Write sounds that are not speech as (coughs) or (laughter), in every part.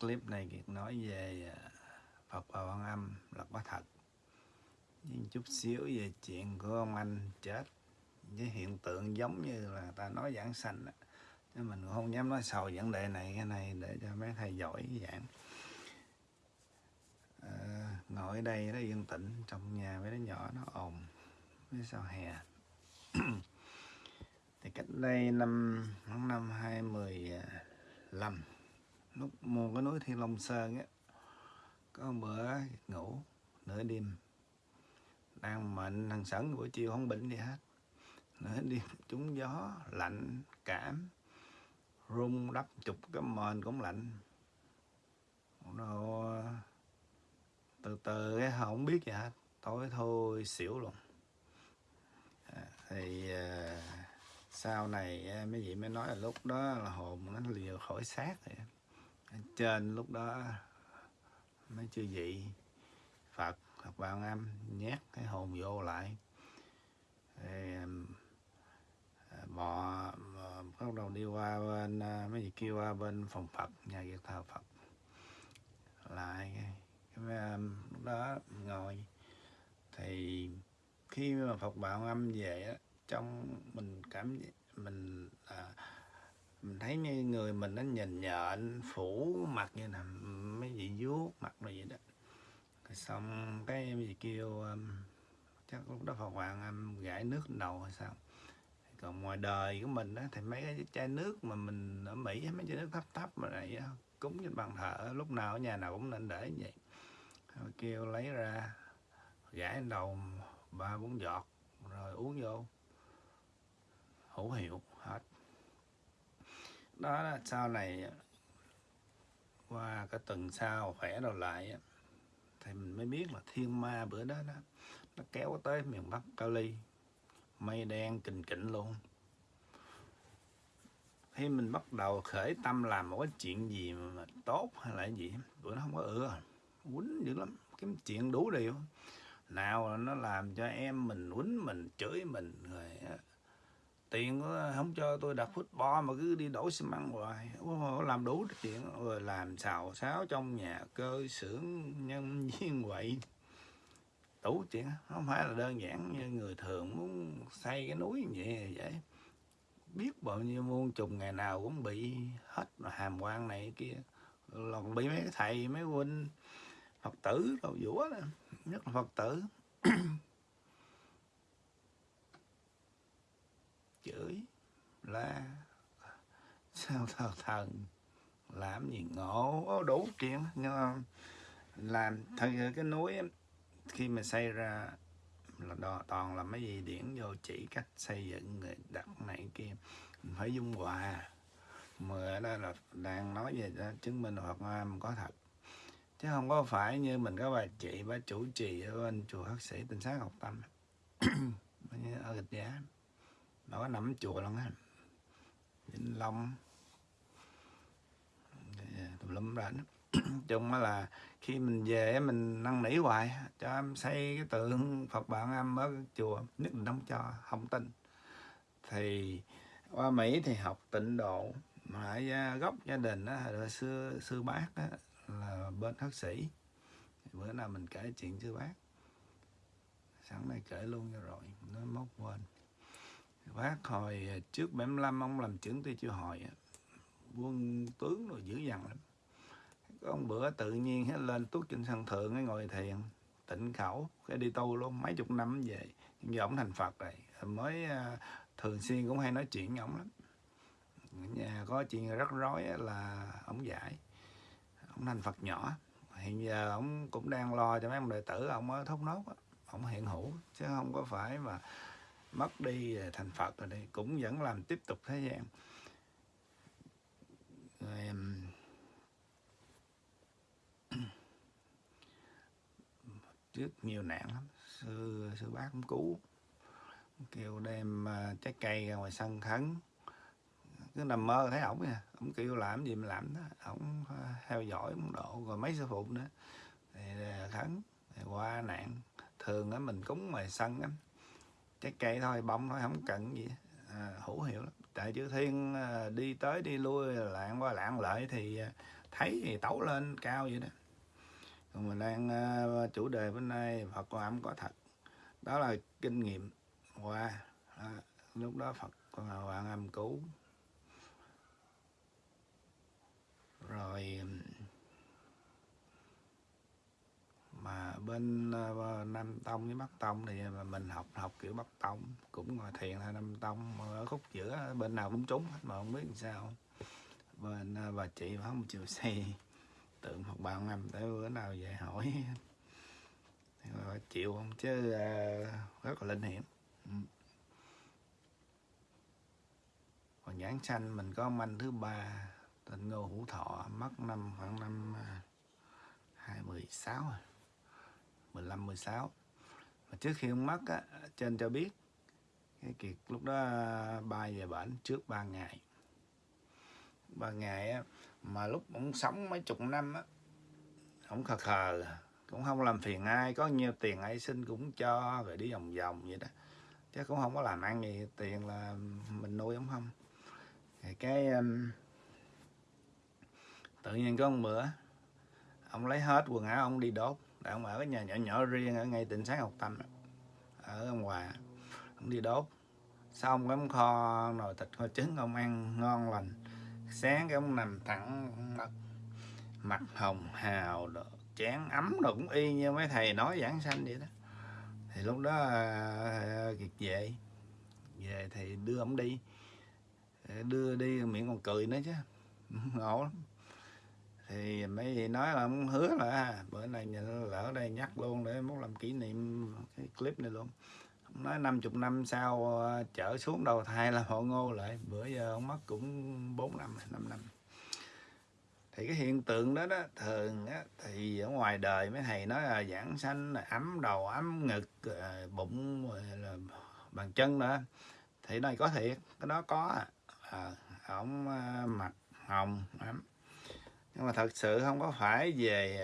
clip này Kiệt nói về à, Phật và Quan Âm là có thật. Nhưng chút xíu về chuyện của ông anh chết với hiện tượng giống như là ta nói giảng sanh đó. chứ mình cũng không dám nói sầu vấn đề này cái này để cho mấy thầy giỏi giảng. À, ngồi ở đây nó yên tĩnh trong nhà mấy đứa nhỏ nó ồn mấy sao hè. (coughs) Thì cách đây năm tháng năm hai mười à, lăm lúc mua cái núi thiên long sơn á có một bữa ngủ nửa đêm. Đang mệnh thằng sẵn buổi chiều không bệnh gì hết. Nửa đêm (laughs) trúng gió lạnh cảm. Rung đắp chục cái mền cũng lạnh. Rồi từ từ cái không biết gì hết. Tối thôi xỉu luôn. À, thì à, sau này à, mấy vị mới nói là lúc đó là hồn nó liều khỏi xác rồi trên lúc đó mấy chư vị Phật Phật Bảo Âm nhét cái hồn vô lại. Thì, bò bắt đầu đi qua bên à, mấy vị kêu qua bên phòng Phật nhà việc thờ Phật. Lại cái, lúc đó ngồi. Thì khi mà Phật Bảo Âm về á trong mình cảm mình à, mình thấy như người mình nó nhìn nhện phủ mặt như là mấy gì vuốt mặt rồi vậy đó. Rồi xong cái gì kêu um, chắc lúc đó Phật Hoàng um, gãi nước đầu hay sao. Còn ngoài đời của mình á thì mấy cái chai nước mà mình ở Mỹ mấy chai nước thấp thấp mà này cúng trên bàn thờ lúc nào ở nhà nào cũng nên để như vậy. Rồi kêu lấy ra gãi đầu ba bốn giọt rồi uống vô. Hữu hiệu đó là sau này ờ, qua cái tuần sau khỏe đầu lại ờ, thì mình mới biết là thiên ma bữa đó đó, nó kéo tới miền Bắc Cali mây đen kình kịnh luôn. Khi mình bắt đầu khởi tâm làm một cái chuyện gì mà tốt hay là gì, bữa nó không có ưa. Quýnh dữ lắm cái chuyện đủ điều. Nào là nó làm cho em mình quýnh mình, chửi mình, rồi ờ, tiền không cho tôi đặt football mà cứ đi đổ xi măng hoài. Làm đủ chuyện rồi làm xào xáo trong nhà cơ, xưởng, nhân viên quậy đủ chuyện, không phải là đơn giản như người thường muốn xây cái núi như vậy vậy. Biết bao nhiêu muôn trùng ngày nào cũng bị hết mà hàm quan này kia. Còn bị mấy thầy, mấy huynh phật tử đâu vũa đó, nhất là phật tử. (clears throat) chửi la sao thờ thần làm gì ngộ đủ chuyện. Nhưng mà làm thật cái núi khi mà xây ra là đò, toàn là mấy gì điển vô chỉ cách xây dựng người đặt này kia. Mình phải dung hòa. Mà đó là đang nói về đó, chứng minh hoặc am có thật. Chứ không có phải như mình có bà chị bà chủ trì ở bên chùa hắc sĩ tinh sát học tâm. (coughs) Ở Gịch giá nó có nắm chùa lắm á. Vĩnh long à, tùm lum rảnh chung là khi mình về mình năn nỉ hoài cho em xây cái tượng phật bạn em ở chùa nhất định không cho không tin. Thì qua mỹ thì học tịnh độ mà à, gốc gia đình đó hồi xưa sư bác đó, là bên hắc sĩ. Bữa nào mình kể chuyện sư bác. Sẵn này kể luôn cho rồi nó móc quên bác hồi à, trước 75 ông làm trưởng ty chưa hỏi quân tướng rồi dữ dằn lắm. Có ông bữa tự nhiên hết lên tuốt trên sân thượng ấy ngồi thiền, tịnh khẩu, cái đi tu luôn, mấy chục năm về. Nhưng giờ ông thành phật rồi. Mới à, thường xuyên cũng hay nói chuyện với ông lắm. Nhà có chuyện rất rối là ông giải ông thành phật nhỏ. Hiện giờ ông cũng đang lo cho mấy ông đệ tử ông ở thốt nốt ông hiện hữu, chứ không có phải mà mất đi à, thành phật rồi đây cũng vẫn làm tiếp tục thế gian. Rồi, (coughs) trước nhiều nạn lắm. Sư sư bác cũng cứu kêu đem à, trái cây ra ngoài sân khấn. Cứ nằm mơ thấy ổng nha ổng kêu làm gì mà làm đó. Ổng à, theo dõi ổng độ rồi mấy sư phụ nữa. Thì khấn thì qua nạn thường á mình cúng ngoài sân á trái cây thôi bông thôi không cần gì. À, hữu hiệu lắm. Tại chữ thiên à, đi tới đi lui lạng qua lạng lại thì à, thấy thì tấu lên cao vậy đó. Còn mình đang à, chủ đề bên đây Phật quan âm có thật. Đó là kinh nghiệm. Qua. À, lúc đó Phật quan âm cứu. Rồi mà bên uh, Nam Tông với Bắc Tông thì ờ, mình học học kiểu Bắc Tông cũng ngồi thiền hay Nam Tông mà ở khúc giữa bên nào cũng trúng hết mà không biết làm sao. Bên uh, bà chị không chịu xây tượng một bà Âm tới bữa nào về hỏi. Chịu không? Chứ uh, rất là linh hiểm ừ. còn nhãn xanh mình có manh anh thứ ba tên Ngô Hữu Thọ mất năm khoảng năm hai mười sáu 15 16 mà trước khi ông mất á, trên cho biết cái kiệt lúc đó bay về bển trước 3 ngày. 3 ngày á, mà lúc ông sống mấy chục năm á ông khờ khờ cũng không làm phiền ai có nhiều tiền ai xin cũng cho rồi đi vòng vòng vậy đó. Chứ cũng không có làm ăn gì tiền là mình nuôi ông không. Thì cái um, tự nhiên có một bữa ông lấy hết quần áo ông đi đốt ông ở cái nhà nhỏ nhỏ riêng ở ngay tỉnh sáng học tâm ở ông hòa ông đi đốt. Xong cái ông kho nồi thịt kho trứng ông ăn ngon lành. Sáng cái ông nằm thẳng mặt, mặt hồng hào đồ, chén ấm đồ cũng y như mấy thầy nói giảng sanh vậy đó. Thì lúc đó à, kiệt về. Về thì đưa ông đi. Đưa đi miệng còn cười nữa chứ. (laughs) Ngộ lắm thì mấy gì nói là ông hứa là à, bữa nay lỡ đây nhắc luôn để muốn làm kỷ niệm cái clip này luôn. Ông nói 50 năm sau trở chở xuống đầu thai là họ ngô lại bữa giờ ông mất cũng 4 năm 5 năm thì cái hiện tượng đó đó thường á, thì ở ngoài đời mấy thầy nói là giảng sanh là ấm đầu ấm ngực ờ, bụng ờ, là bàn chân nữa thì này có thiệt cái đó có à, ổng mặt hồng ấm nhưng mà thật sự không có phải về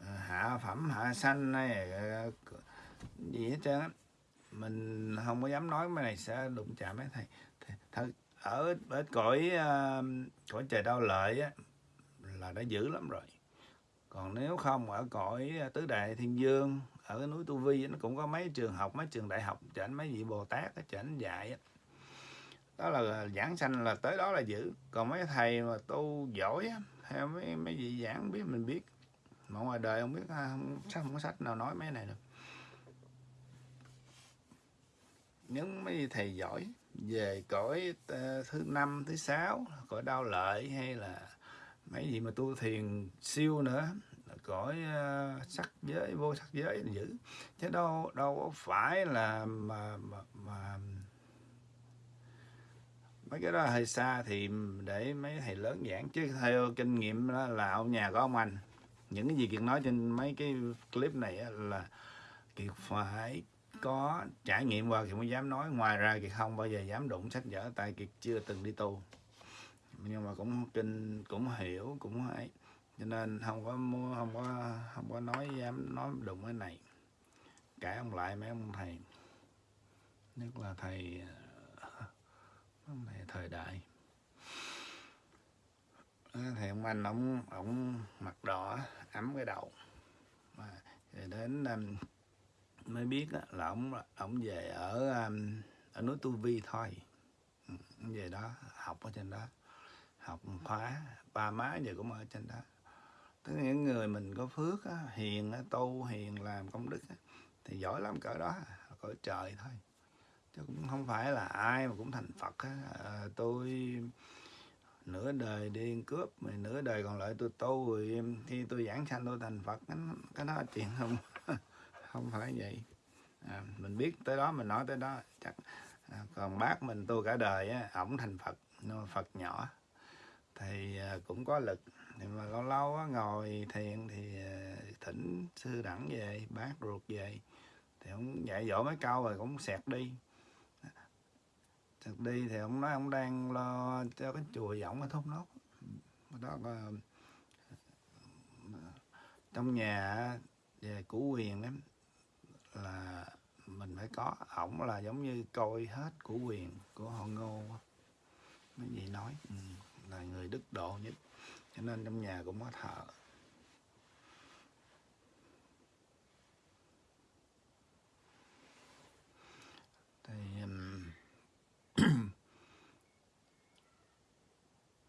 ờ, hạ phẩm hạ sanh hay ờ, gì hết trơn mình không có dám nói mấy này sẽ đụng chạm mấy thầy. Thật ở ở cõi ờ, cõi trời đau lợi á, là đã dữ lắm rồi. Còn nếu không ở cõi tứ đại thiên dương ở cái núi tu vi nó cũng có mấy trường học mấy trường đại học chảnh mấy vị bồ tát á chảnh dạy á. Đó là giảng sanh là tới đó là giữ còn mấy thầy mà tu giỏi á theo mấy mấy vị giảng biết mình biết. Mà ngoài đời không biết à, không, chắc không có sách nào nói mấy này được. Những mấy thầy giỏi về cõi à, thứ năm thứ sáu cõi đau lợi hay là mấy gì mà tu thiền siêu nữa cõi uh, sắc giới vô sắc giới giữ. Chứ đâu đâu phải là mà mà, mà mấy cái đó hơi xa thì để mấy thầy lớn giảng. Chứ theo kinh nghiệm đó là ông nhà có ông anh. Những cái gì kiệt nói trên mấy cái clip này là kiệt phải có trải nghiệm qua. Thì mới dám nói. Ngoài ra kiệt không bao giờ dám đụng sách vở, tại kiệt chưa từng đi tu. Nhưng mà cũng kinh, cũng hiểu, cũng ấy cho nên không có mua, không có không có nói, dám nói đụng cái này. Cãi ông lại mấy ông thầy. Nhất là thầy về thời đại. Ờ, thì ông anh ông ông mặt đỏ ấm cái đầu. Mà đến um, mới biết là ông ông về ở um, ở núi tu vi thôi. Ừ, về đó học ở trên đó. Học khóa ba má giờ cũng ở trên đó. Tức là những người mình có phước á, hiền á, tu hiền làm công đức á, thì giỏi lắm cỡ đó cỡ trời thôi chứ cũng không phải là ai mà cũng thành phật á. À, tôi nửa đời đi cướp mà nửa đời còn lại tôi tu rồi khi tôi giảng sanh tôi thành phật. Cái, cái đó chuyện không (laughs) không phải vậy. À, mình biết tới đó mình nói tới đó chắc à, còn bác mình tu cả đời á ổng thành phật nó phật nhỏ. Thì à, cũng có lực. Nhưng mà lâu lâu á, ngồi thiền thì à, thỉnh sư đẳng về bác ruột về. Thì ông dạy dỗ mấy câu rồi cũng sẹt đi thực đi thì ông nói ông đang lo cho cái chùa giọng ở thốt nốt. Đó có trong nhà về củ quyền ấy là mình phải có. Ổng là giống như coi hết củ quyền của họ ngô cái gì nói ừ, là người đức độ nhất. Cho nên trong nhà cũng có thợ thì um,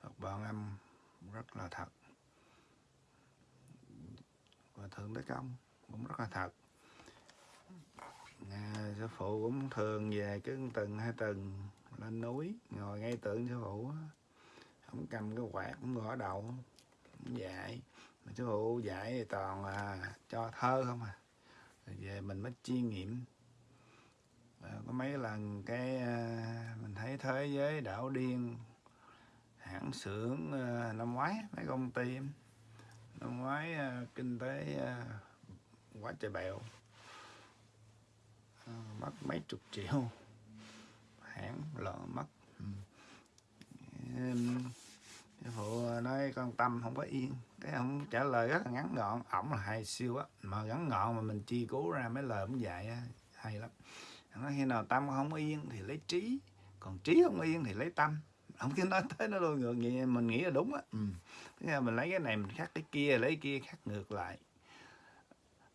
Phật Bảo Âm rất là thật. Và Thượng Đế Công cũng rất là thật. À, sư phụ cũng thường về cứ từng hai tuần lên núi ngồi ngay tượng sư phụ không cầm cái quạt cũng gõ đầu cũng dạy. Mà sư phụ dạy thì toàn là cho thơ không à. Rồi về mình mới chiêm nghiệm. À, có mấy lần cái à, mình thấy thế giới đảo điên hãng xưởng ờ, năm ngoái mấy công ty. Năm ngoái ờ, kinh tế ờ, quá trời bèo. Mất mấy chục triệu. Hãng lỡ mất. Phụ nói con tâm không có yên. Cái ông trả lời rất là ngắn gọn. Ổng là hay siêu á. Mà ngắn gọn mà mình chi cứu ra mấy lời cũng dạy á, hay lắm. Nói khi nào tâm không yên thì lấy trí. Còn trí không yên thì lấy tâm ông cứ nói tới nó luôn ngược vậy mình nghĩ là đúng á. Ừ. Thế mình lấy cái này mình khác cái kia lấy cái kia khác ngược lại.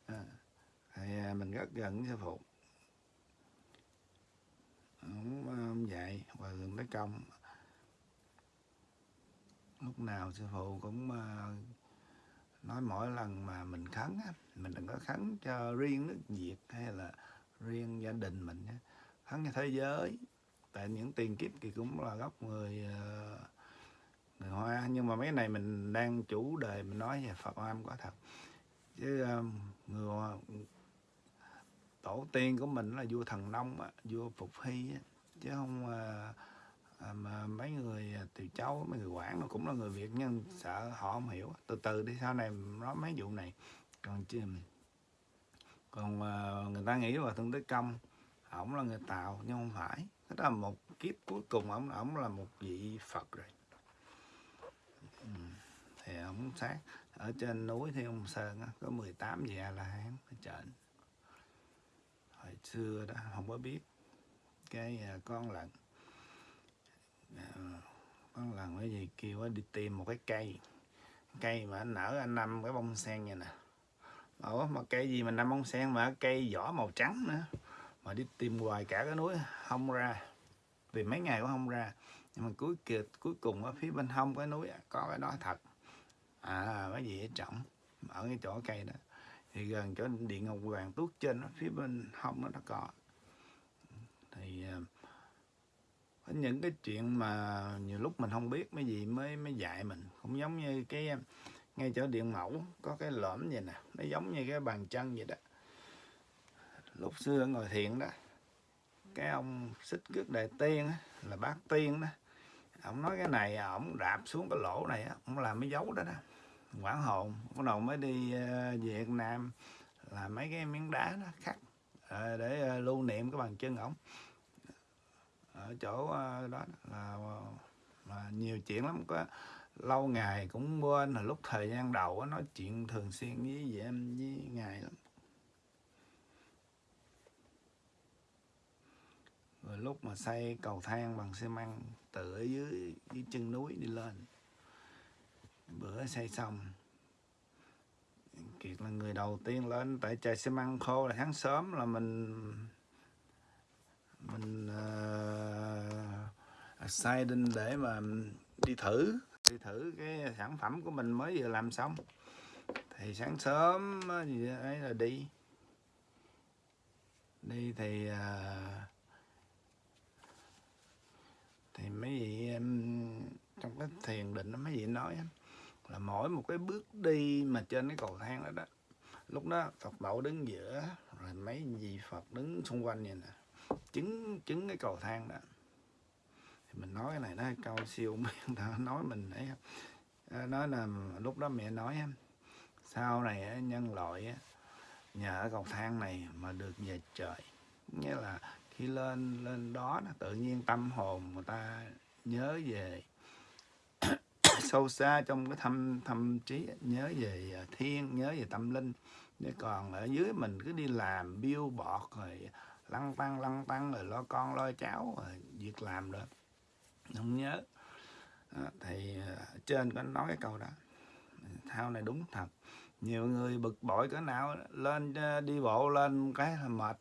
À, thì à, mình rất gần sư phụ. Ông, ông dạy và gần tới công. Lúc nào sư phụ cũng à, nói mỗi lần mà mình khấn á, mình đừng có khấn cho riêng nước Việt hay là riêng gia đình mình á. khấn cho thế giới tại những tiền kiếp thì cũng là gốc người ờ, người hoa. Nhưng mà mấy này mình đang chủ đề mình nói về phật am có thật. Chứ ờ, người hoa, tổ tiên của mình là vua thần nông vua phục hy chứ không ờ, mà mấy người từ cháu mấy người quản nó cũng là người việt nhưng sợ họ không hiểu. Từ từ đi sau này nói mấy vụ này. Còn chứ còn người ta nghĩ là thương tới công ổng là người tạo nhưng không phải đó là một kiếp cuối cùng ổng ổng là một vị phật rồi. Ừ. thì ổng sát ở trên núi thì ông sơn đó, có 18 vị a la hán ở trên. Hồi xưa đó không có biết cái à, con lần à, con lần cái gì kêu đi tìm một cái cây cây mà nở anh năm cái bông sen vậy nè. Ủa, mà cây gì mà năm bông sen mà cây vỏ màu trắng nữa? Mà đi tìm hoài cả cái núi không ra. Vì mấy ngày cũng không ra nhưng mà cuối kia cuối cùng ở phía bên hông cái núi có cái đó thật. À cái gì ở trọng ở cái chỗ cây đó. Thì gần chỗ điện ngọc hoàng tuốt trên đó, phía bên hông nó có. Thì à, có những cái chuyện mà nhiều lúc mình không biết mấy gì mới mới dạy mình. Cũng giống như cái à, ngay chỗ điện mẫu có cái lõm vậy nè nó giống như cái bàn chân vậy đó lúc xưa ngồi thiện đó cái ông xích cước đại tiên đó, là bác tiên đó ông nói cái này ông đạp xuống cái lỗ này ông làm mấy dấu đó đó quảng hồn bắt đầu mới đi uh, Việt Nam là mấy cái miếng đá đó khắc uh, để uh, lưu niệm cái bàn chân ổng. Ở chỗ uh, đó là mà nhiều chuyện lắm có lâu ngày cũng quên là lúc thời gian đầu nói chuyện thường xuyên với em với ngài lắm. Rồi lúc mà xây cầu thang bằng xi măng từ ở dưới dưới chân núi đi lên. Bữa xây xong kiệt là người đầu tiên lên tại trời xi măng khô là tháng sớm là mình mình ờ, uh, excited để mà đi thử đi thử cái sản phẩm của mình mới vừa làm xong. Thì sáng sớm gì ấy là đi. Đi thì uh, thì mấy vị trong cái thiền định mấy vị nói là mỗi một cái bước đi mà trên cái cầu thang đó đó, lúc đó Phật bảo đứng giữa, rồi mấy vị Phật đứng xung quanh vậy nè, chứng chứng cái cầu thang đó. Thì mình nói cái này nó câu siêu miệng (laughs) nói mình ấy à, nói là lúc đó mẹ nói sau này nhân loại nhờ cầu thang này mà được về trời. Nghĩa là khi lên lên đó là tự nhiên tâm hồn người ta nhớ về. (coughs) Sâu xa trong cái thâm thâm trí nhớ về à, thiên nhớ về tâm linh. Để còn ở dưới mình cứ đi làm biêu bọt rồi lăng tăng lăng tăng rồi lo con lo cháu rồi việc làm được không nhớ. Đó, thì trên có nói cái câu đó. Thao này đúng thật. Nhiều người bực bội cỡ nào lên đi bộ lên cái là mệt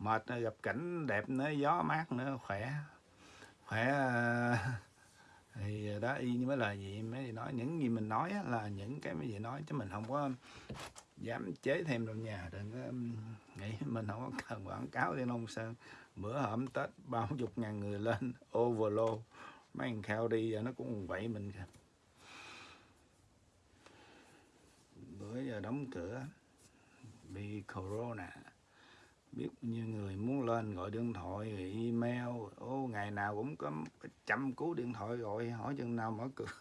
mệt gặp cảnh đẹp nữa, gió mát nữa, khỏe. Khỏe ờ, (laughs) thì đó, y như mấy lời gì, mấy gì nói, những gì mình nói là những cái mấy gì nói, chứ mình không có dám chế thêm trong nhà đừng có nghĩ mình không có cần quảng cáo trên nông Sơn bữa hổm Tết, bao (laughs) chục ngàn người lên overload mấy thằng khao đi giờ nó cũng vậy mình kìa. Bữa giờ đóng cửa, bị corona biết như người muốn lên gọi điện thoại email. Ô ngày nào cũng có trăm cú điện thoại gọi hỏi chừng nào mở cửa. (laughs)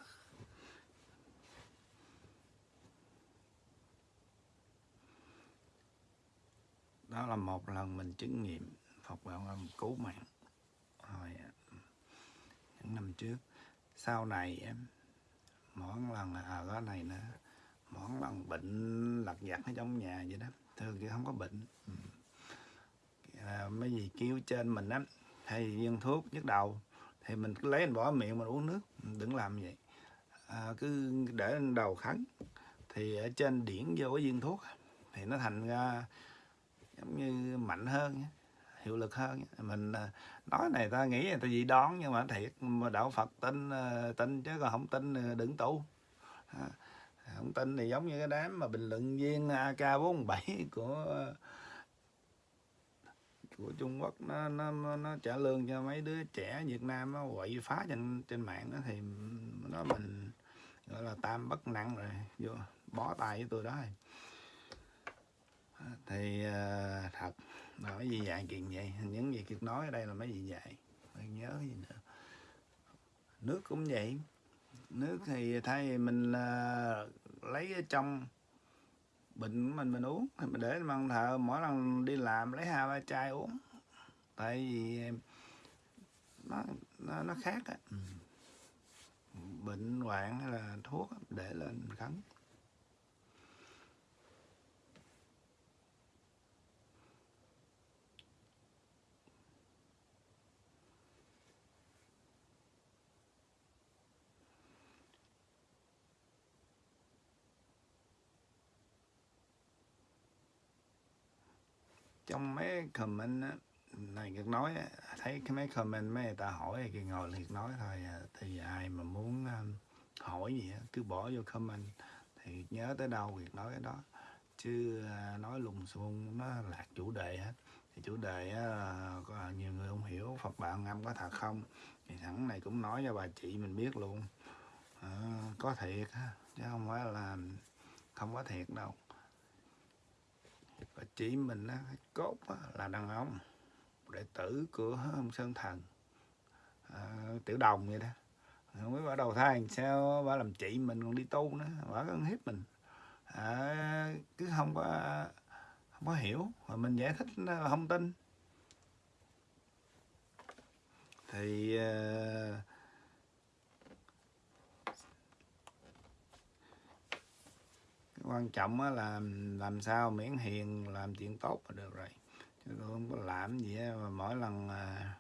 Đó là một lần mình chứng nghiệm Phật bảo là cứu mạng. Hồi à, những năm trước sau này em mỗi lần là à, cái này nữa mỗi lần bệnh lặt vặt ở trong nhà vậy đó thường thì không có bệnh. Ừ mấy gì kêu trên mình á hay viên thuốc nhức đầu thì mình cứ lấy mình bỏ miệng mình uống nước đừng làm vậy. À, cứ để đầu khấn. Thì ở trên điển vô cái viên thuốc thì nó thành ra giống như mạnh hơn hiệu lực hơn mình à, nói này ta nghĩ người ta dị đoán nhưng mà thiệt mà đạo Phật tin à, tin chứ còn không tin à, đừng tu. Không tin thì giống như cái đám mà bình luận viên AK47 của của Trung Quốc nó nó nó trả lương cho mấy đứa trẻ Việt Nam nó quậy phá trên trên mạng đó thì nó mình gọi là tam bất nặng rồi vô bó tay với tôi đó. Rồi thì uh, thật là mấy gì dạy chuyện vậy những gì kiệt nói ở đây là mấy gì dạy. Phải nhớ gì nữa? Nước cũng vậy. Nước thì thay mình uh, lấy ở trong bệnh mình mình uống. Thì mình để bằng thợ mỗi lần đi làm lấy hai ba chai uống. Tại vì nó nó, nó khác á. Ừ. bệnh hoạn hay là thuốc để lên khấn trong mấy comment á, này Kiệt nói thấy cái mấy comment mấy người ta hỏi thì ngồi liệt nói thôi à, thì ai mà muốn um, hỏi gì cứ bỏ vô comment. Thì nhớ tới đâu việc nói cái đó. Chứ à, nói lùng xung nó lạc chủ đề hết. Thì chủ đề á, có nhiều người không hiểu Phật bạn ngâm có thật không? Thì thẳng này cũng nói cho bà chị mình biết luôn. À, có thiệt chứ không phải là không có thiệt đâu và chị mình á, cốt á, là đàn ông. Đệ tử của ông Sơn Thần. À, tiểu đồng vậy đó. Không biết bà đầu thai sao bà làm chị mình còn đi tu nữa bà có hiếp mình. À, cứ không có không có hiểu mà mình giải thích à, không tin. Thì uh, quan trọng là làm sao miễn hiền làm chuyện tốt là được rồi chứ tôi không có làm gì hết mà mỗi lần à,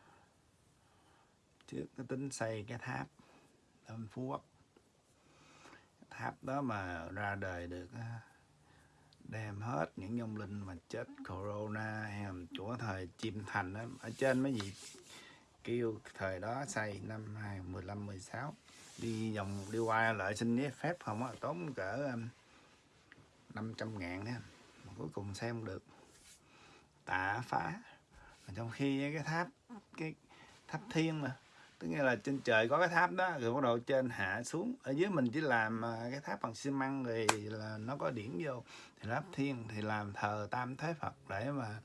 trước cái tính xây cái tháp ở phú quốc tháp đó mà ra đời được đem hết những nhông linh mà chết corona hay là của thời chim thành đó. ở trên mấy gì kêu thời đó xây năm 2015 16 đi vòng đi qua lại xin giấy phép không á tốn cỡ um, 500 ngàn đó mà cuối cùng xem được. Tạ phá. Mà trong khi cái tháp cái tháp thiên mà tức nghĩa là trên trời có cái tháp đó rồi bắt đầu trên hạ xuống. Ở dưới mình chỉ làm à, cái tháp bằng xi măng rồi là nó có điển vô. Thì tháp thiên thì làm thờ tam thế phật để mà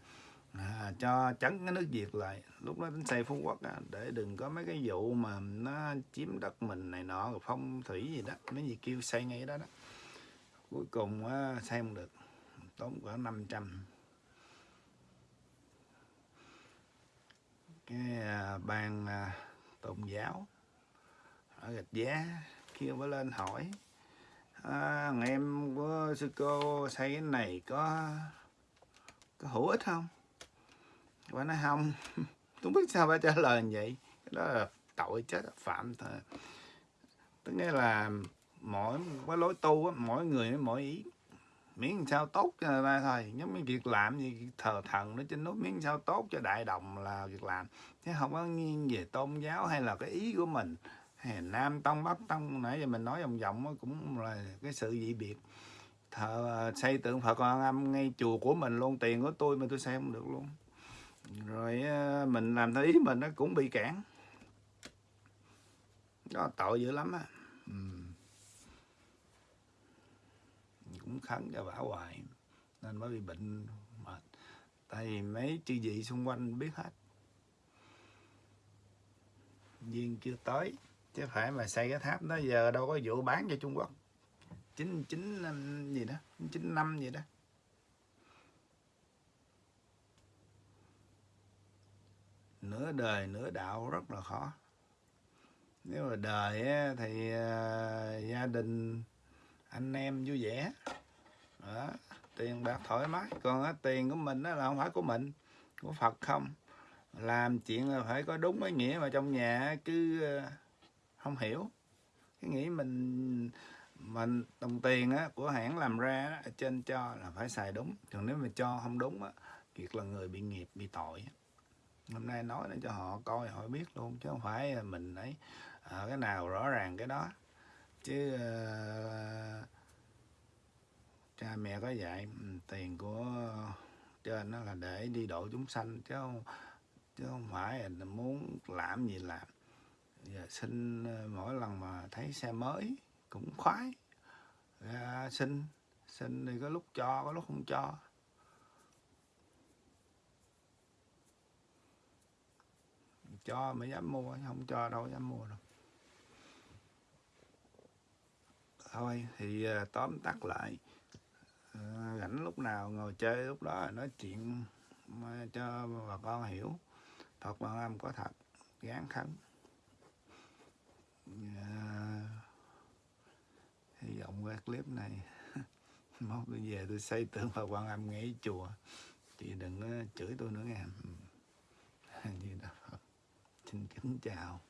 à, cho chấn cái nước việt lại. Lúc đó đến xây phú quốc à, để đừng có mấy cái vụ mà nó chiếm đất mình này nọ rồi phong thủy gì đó mấy gì kêu xây ngay đó đó cuối cùng á, xây không được. Tốn khoảng 500 cái à, ban à, tôn giáo ở gạch giá kia mới lên hỏi à, em của sư cô xây cái này có có hữu ích không? Bà nói không. (laughs) Tôi biết sao bà trả lời như vậy. Cái đó là tội chết phạm thôi tức nghĩa là mỗi cái lối tu á, mỗi người mỗi ý. Miễn làm sao tốt cho ta thôi giống như việc làm gì thờ thần nó trên nút miễn sao tốt cho đại đồng là việc làm. Chứ không có nghiêng về tôn giáo hay là cái ý của mình. Hay nam tông bắc tông nãy giờ mình nói vòng vòng cũng là cái sự dị biệt. Thờ xây tượng phật quan âm ngay chùa của mình luôn tiền của tôi mà tôi xây không được luôn. Rồi mình làm theo ý mình nó cũng bị cản. Đó tội dữ lắm á. Ừ cũng khấn cho bả hoài. Nên mới bị bệnh mệt. Tại vì mấy chư vị xung quanh biết hết. Duyên chưa tới. Chứ phải mà xây cái tháp đó, giờ đâu có vụ bán cho Trung Quốc. chín chín gì đó, chín năm gì đó. Nửa đời, nửa đạo rất là khó. Nếu mà đời thì à, gia đình anh em vui vẻ. Đó. tiền bạc thoải mái. Còn á, tiền của mình đó là không phải của mình của Phật không. Làm chuyện là phải có đúng cái nghĩa mà trong nhà cứ ờ, không hiểu. Cái nghĩ mình mình đồng tiền á, của hãng làm ra á, ở trên cho là phải xài đúng. Còn nếu mà cho không đúng á, việc là người bị nghiệp bị tội hôm nay nói để cho họ coi họ biết luôn chứ không phải mình ấy à, cái nào rõ ràng cái đó chứ uh, cha mẹ có dạy ừ, tiền của trên nó là để đi độ chúng sanh chứ không chứ không phải là muốn làm gì làm. Giờ xin ờ, mỗi lần mà thấy xe mới cũng khoái. Ra xin xin thì có lúc cho có lúc không cho. Cho mới dám mua không cho đâu dám mua đâu. Thôi. Thì uh, tóm tắt lại uh, rảnh lúc nào ngồi chơi lúc đó nói chuyện cho bà con hiểu. Phật Quan Âm có thật gán khấn. Uh, hy vọng qua clip này (laughs) mốt tôi về tôi xây tượng Phật Quan Âm ngay chùa. Chị đừng chửi tôi nữa nghe. (laughs) Như đó. Xin kính chào.